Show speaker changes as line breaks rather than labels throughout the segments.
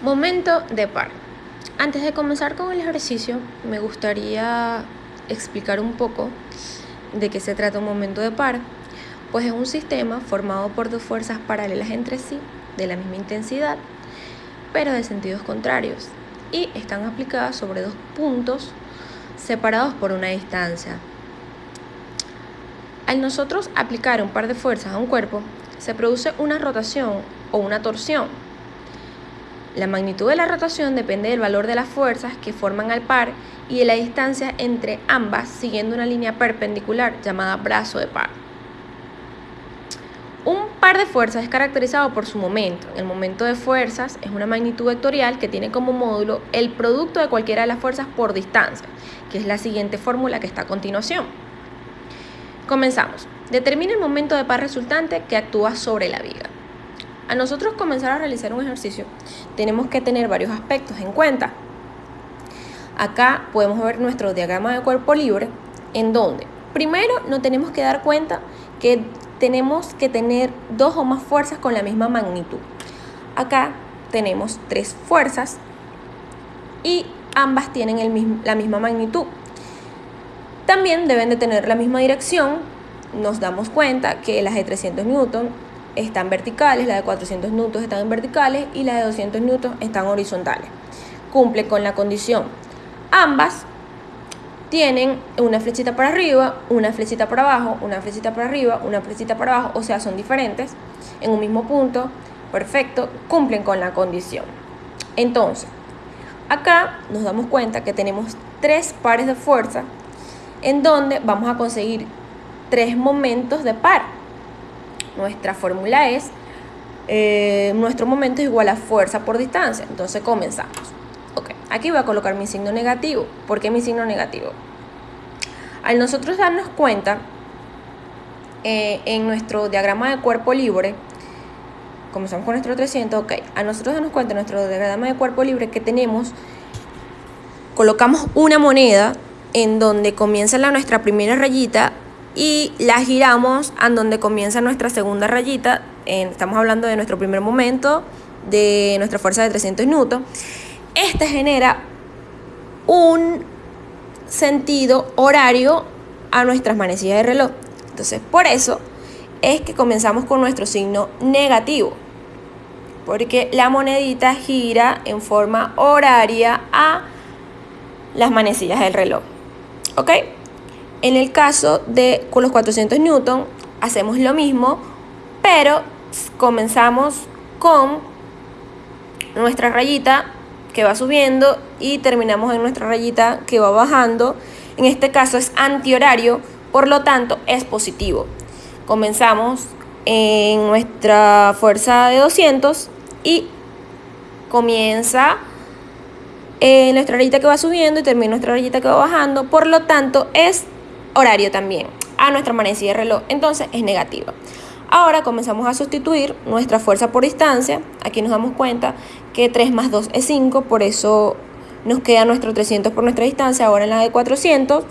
Momento de par. Antes de comenzar con el ejercicio, me gustaría explicar un poco de qué se trata un momento de par, pues es un sistema formado por dos fuerzas paralelas entre sí, de la misma intensidad, pero de sentidos contrarios, y están aplicadas sobre dos puntos separados por una distancia. Al nosotros aplicar un par de fuerzas a un cuerpo, se produce una rotación o una torsión la magnitud de la rotación depende del valor de las fuerzas que forman al par y de la distancia entre ambas siguiendo una línea perpendicular llamada brazo de par. Un par de fuerzas es caracterizado por su momento. El momento de fuerzas es una magnitud vectorial que tiene como módulo el producto de cualquiera de las fuerzas por distancia, que es la siguiente fórmula que está a continuación. Comenzamos. Determina el momento de par resultante que actúa sobre la viga. A nosotros comenzar a realizar un ejercicio, tenemos que tener varios aspectos en cuenta. Acá podemos ver nuestro diagrama de cuerpo libre, en donde primero nos tenemos que dar cuenta que tenemos que tener dos o más fuerzas con la misma magnitud. Acá tenemos tres fuerzas y ambas tienen la misma magnitud. También deben de tener la misma dirección. Nos damos cuenta que las de 300 newton están verticales, la de 400 newtons están en verticales y la de 200 newtons están horizontales. Cumple con la condición. Ambas tienen una flechita para arriba, una flechita para abajo, una flechita para arriba, una flechita para abajo, o sea, son diferentes en un mismo punto. Perfecto, cumplen con la condición. Entonces, acá nos damos cuenta que tenemos tres pares de fuerza en donde vamos a conseguir tres momentos de par. Nuestra fórmula es, eh, nuestro momento es igual a fuerza por distancia. Entonces comenzamos. Ok, aquí voy a colocar mi signo negativo. ¿Por qué mi signo negativo? Al nosotros darnos cuenta eh, en nuestro diagrama de cuerpo libre, comenzamos con nuestro 300, ok, a nosotros darnos cuenta en nuestro diagrama de cuerpo libre que tenemos, colocamos una moneda en donde comienza la, nuestra primera rayita y la giramos a donde comienza nuestra segunda rayita. estamos hablando de nuestro primer momento, de nuestra fuerza de 300 newton. Este genera un sentido horario a nuestras manecillas de reloj. Entonces, por eso es que comenzamos con nuestro signo negativo. Porque la monedita gira en forma horaria a las manecillas del reloj. ¿Ok? En el caso de con los 400 newton hacemos lo mismo, pero comenzamos con nuestra rayita que va subiendo y terminamos en nuestra rayita que va bajando. En este caso es antihorario, por lo tanto es positivo. Comenzamos en nuestra fuerza de 200 y comienza en nuestra rayita que va subiendo y termina nuestra rayita que va bajando, por lo tanto es horario también a nuestra manecilla de reloj, entonces es negativa. Ahora comenzamos a sustituir nuestra fuerza por distancia. Aquí nos damos cuenta que 3 más 2 es 5, por eso nos queda nuestro 300 por nuestra distancia. Ahora en la de 400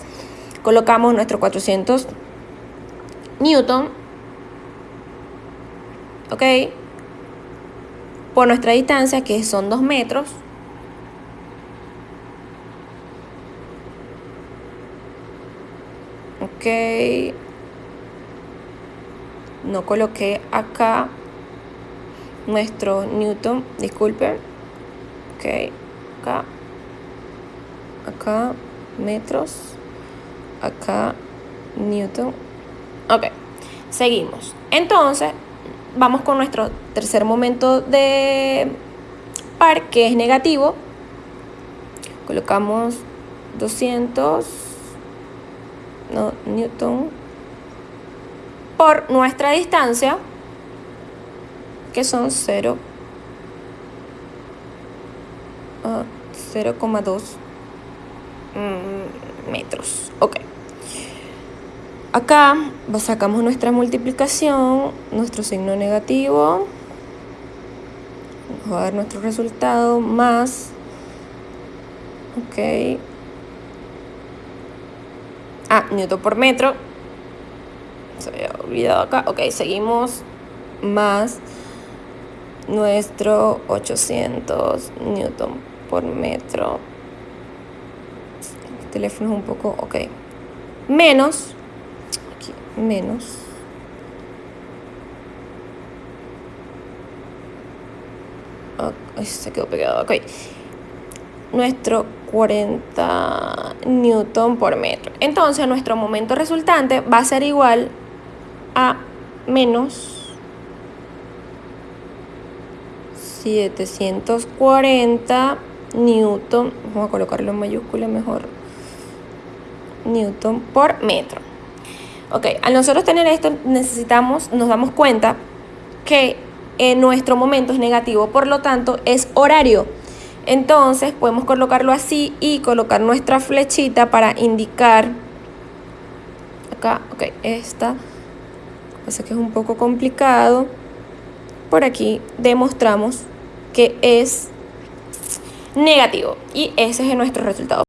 colocamos nuestro 400 newton, ¿ok? Por nuestra distancia que son 2 metros. Ok. No coloqué acá nuestro newton disculpen ok. Acá. Acá metros. Acá newton. Ok. Seguimos. Entonces vamos con nuestro tercer momento de par que es negativo. Colocamos 200 no, newton por nuestra distancia que son 0 0,2 mm, metros. Ok. Acá sacamos nuestra multiplicación nuestro signo negativo. Vamos a ver nuestro resultado más. Ok Ah, newton por metro. Se había olvidado acá. Ok, seguimos más nuestro 800 newton por metro. El teléfono es un poco, ok. Menos, aquí, menos. Oh, se quedó pegado, ok. Nuestro 40 newton por metro. Entonces nuestro momento resultante va a ser igual a menos 740 newton, vamos a colocarlo en mayúscula mejor, newton por metro. Ok, al nosotros tener esto necesitamos, nos damos cuenta que en nuestro momento es negativo, por lo tanto es horario. Entonces podemos colocarlo así y colocar nuestra flechita para indicar acá, ok, esta, pasa que es un poco complicado. Por aquí demostramos que es negativo y ese es nuestro resultado.